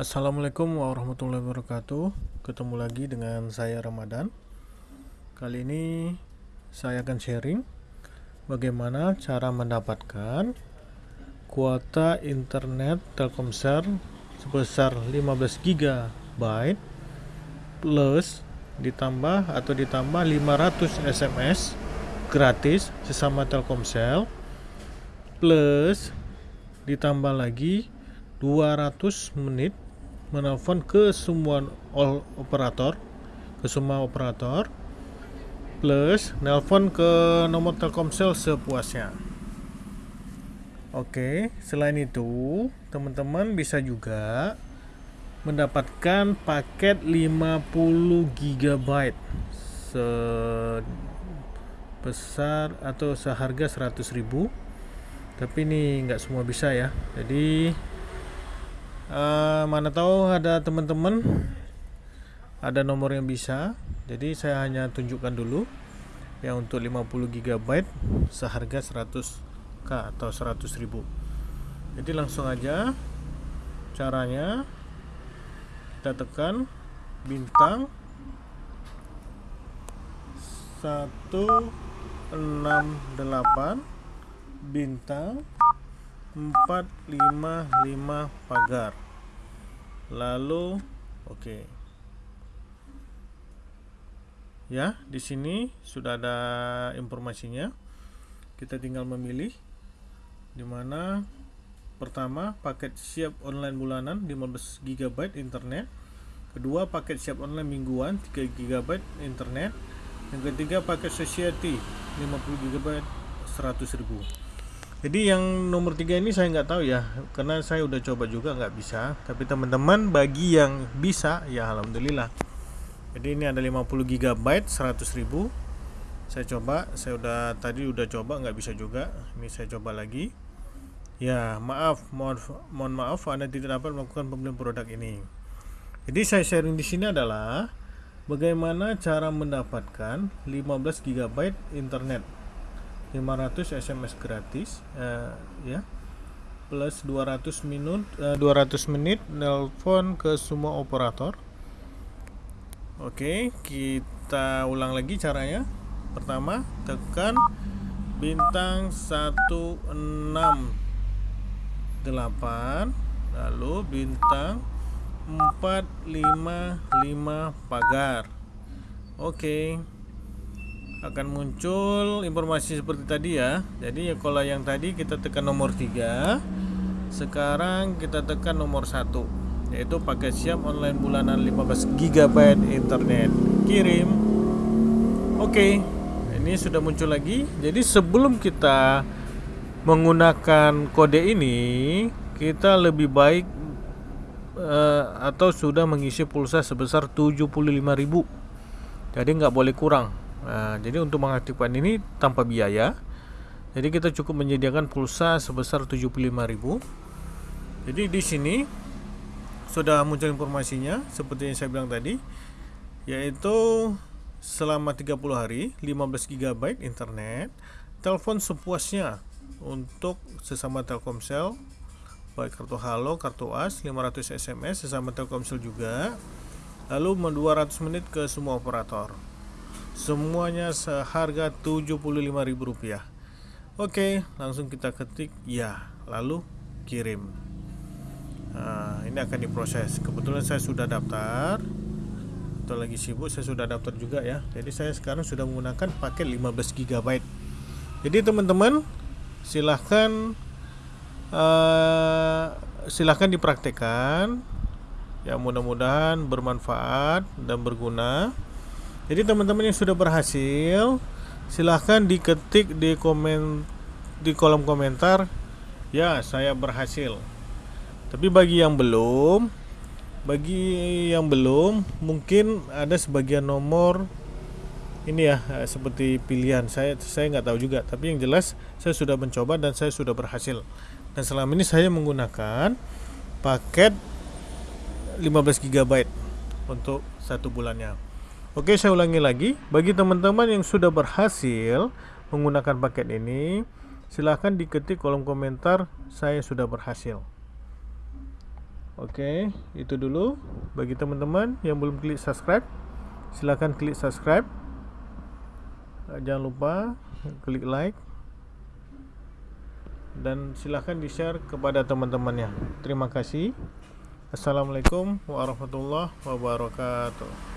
Assalamualaikum warahmatullahi wabarakatuh. Ketemu lagi dengan saya Ramadan. Kali ini saya akan sharing Bagaimana cara mendapatkan Kuota internet Telkomsel Sebesar 15 GB Plus Ditambah atau ditambah 500 SMS Gratis sesama Telkomsel Plus Ditambah lagi 200 menit menelpon ke semua all operator ke semua operator plus nelpon ke nomor Telkomsel sepuasnya. Oke, selain itu, teman-teman bisa juga mendapatkan paket 50 GB sebesar atau seharga 100.000 tapi ini nggak semua bisa ya jadi uh, mana tahu ada teman-teman ada nomor yang bisa. Jadi saya hanya tunjukkan dulu ya untuk 50 GB seharga 100k atau 100.000 jadi langsung aja caranya. Kita tekan bintang 168 bintang 455 pagar. Lalu oke. Okay. ya di sini sudah ada informasinya. Kita tinggal memilih di mana pertama paket siap online bulanan 15 GB internet. Kedua paket siap online mingguan 3 GB internet. Yang ketiga paket society 50 GB 100.000 jadi yang nomor tiga ini saya nggak tahu ya karena saya udah coba juga nggak bisa. Tapi teman-teman bagi yang bisa ya alhamdulillah. Jadi ini ada 50 GB 100.000 saya coba saya udah tadi udah coba nggak bisa juga. Ini saya coba lagi. Ya maaf mohon mohon maaf anda tidak dapat melakukan pembelian produk ini. Jadi saya sharing di sini adalah bagaimana cara mendapatkan 15 GB internet 500 SMS gratis uh, ya. Plus 200 minut uh, 200 menit nelpon ke semua operator. Oke kita ulang lagi caranya. Pertama tekan bintang 168 lalu bintang 455 pagar. Oke akan muncul informasi seperti tadi ya. Jadi ya kalau yang tadi kita tekan nomor 3 sekarang kita tekan nomor 1 yaitu paket siap online bulanan 15 GB internet. Kirim. Oke ini sudah muncul lagi. Jadi sebelum kita menggunakan kode ini kita lebih baik uh, atau sudah mengisi pulsa sebesar 75.000 jadi nggak boleh kurang Nah, jadi untuk mengaktifkan ini tanpa biaya. Jadi kita cukup menyediakan pulsa sebesar 75.000. Jadi di sini sudah muncul informasinya seperti yang saya bilang tadi yaitu selama 30 hari 15 GB internet, telepon sepuasnya untuk sesama Telkomsel baik kartu Halo, kartu AS, 500 SMS sesama Telkomsel juga. Lalu 200 menit ke semua operator. Semuanya seharga Rp75.000. Oke, langsung kita ketik ya, lalu kirim. Nah, ini akan diproses. Kebetulan saya sudah daftar. Atau lagi sibuk, saya sudah daftar juga ya. Jadi saya sekarang sudah menggunakan paket 15 GB. Jadi teman-teman, silahkan uh, silahkan dipraktekkan. Ya mudah-mudahan bermanfaat dan berguna. Jadi teman-teman yang sudah berhasil silahkan diketik di komen di kolom komentar ya saya berhasil. Tapi bagi yang belum bagi yang belum mungkin ada sebagian nomor ini ya eh, seperti pilihan. Saya saya nggak tahu juga tapi yang jelas saya sudah mencoba dan saya sudah berhasil. Dan selama ini saya menggunakan paket 15 GB untuk satu bulannya Oke, saya ulangi lagi. Bagi teman-teman yang sudah berhasil menggunakan paket ini, silahkan diketik kolom komentar saya sudah berhasil. Oke, itu dulu bagi teman-teman yang belum klik subscribe, silahkan klik subscribe. Eh, jangan lupa klik like dan silahkan di share kepada teman-temannya. Terima kasih. Assalamualaikum warahmatullahi wabarakatuh.